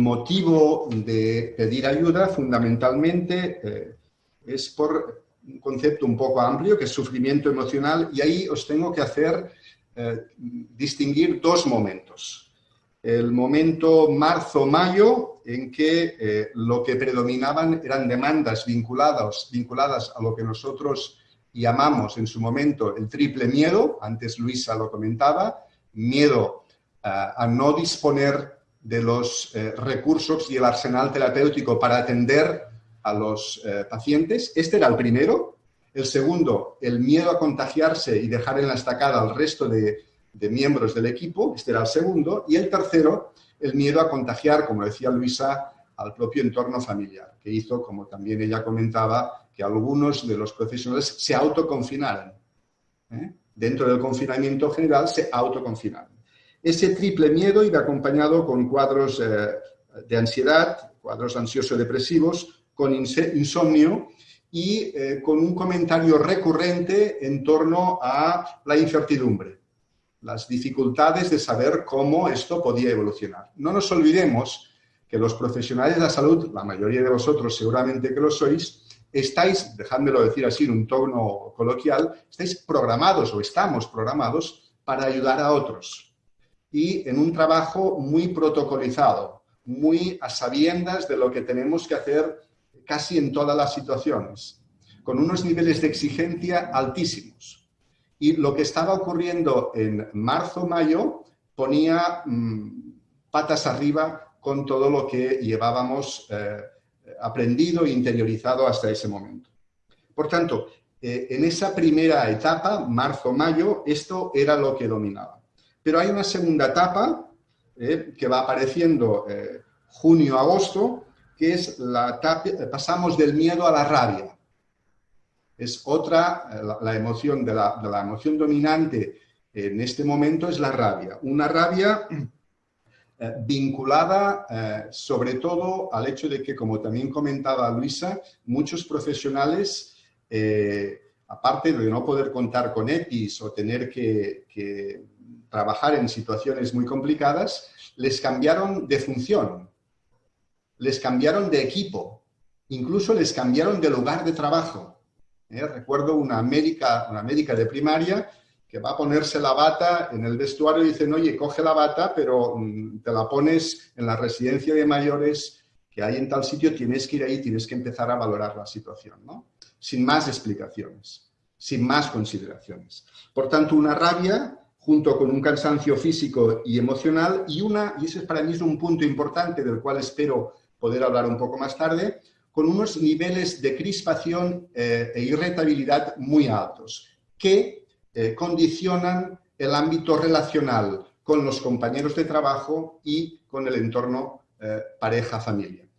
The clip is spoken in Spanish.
motivo de pedir ayuda fundamentalmente eh, es por un concepto un poco amplio que es sufrimiento emocional y ahí os tengo que hacer eh, distinguir dos momentos. El momento marzo-mayo en que eh, lo que predominaban eran demandas vinculadas, vinculadas a lo que nosotros llamamos en su momento el triple miedo, antes Luisa lo comentaba, miedo a no disponer de los eh, recursos y el arsenal terapéutico para atender a los eh, pacientes. Este era el primero. El segundo, el miedo a contagiarse y dejar en la estacada al resto de, miembros del equipo. Este era el segundo. Y el tercero, el miedo a contagiar, como decía Luisa, al propio entorno familiar, que hizo, como también ella comentaba, que algunos de los profesionales se autoconfinaran. ¿eh? Dentro del confinamiento general se autoconfinaran. Ese triple miedo iba acompañado con cuadros eh, de ansiedad, cuadros ansioso-depresivos, con insomnio y eh, con un comentario recurrente en torno a la incertidumbre, las dificultades de saber cómo esto podía evolucionar. No nos olvidemos que los profesionales de la salud, la mayoría de vosotros seguramente que lo sois, estáis, dejádmelo decir así en un tono coloquial, estáis programados o estamos programados para ayudar a otros y en un trabajo muy protocolizado, muy a sabiendas de lo que tenemos que hacer casi en todas las situaciones, con unos niveles de exigencia altísimos. Y lo que estaba ocurriendo en marzo-mayo ponía mm, patas arriba con todo lo que llevábamos eh, aprendido e interiorizado hasta ese momento. Por tanto, eh, en esa primera etapa, marzo-mayo, esto era lo que dominaba. Pero hay una segunda etapa eh, que va apareciendo eh, junio-agosto, que es la etapa, pasamos del miedo a la rabia. Es otra, eh, la, emoción de la, de la, emoción dominante en este momento es la rabia. Una rabia vinculada sobre todo al hecho de que, como también comentaba Luisa, muchos profesionales aparte de no poder contar con EPIs o tener que, trabajar en situaciones muy complicadas, les cambiaron de función, les cambiaron de equipo, incluso les cambiaron de lugar de trabajo. ¿eh? Recuerdo una médica, una médica de primaria que va a ponerse la bata en el vestuario y dicen, oye, coge la bata, pero mm, te la pones en la residencia de mayores que hay en tal sitio, tienes que ir ahí, tienes que empezar a valorar la situación, ¿no? Sin más explicaciones, sin más consideraciones. Por tanto, una rabia junto con un cansancio físico y emocional y una, y ese para mí es un punto importante del cual espero poder hablar un poco más tarde, con unos niveles de crispación eh, e irritabilidad muy altos que eh, condicionan el ámbito relacional con los compañeros de trabajo y con el entorno eh, pareja-familia.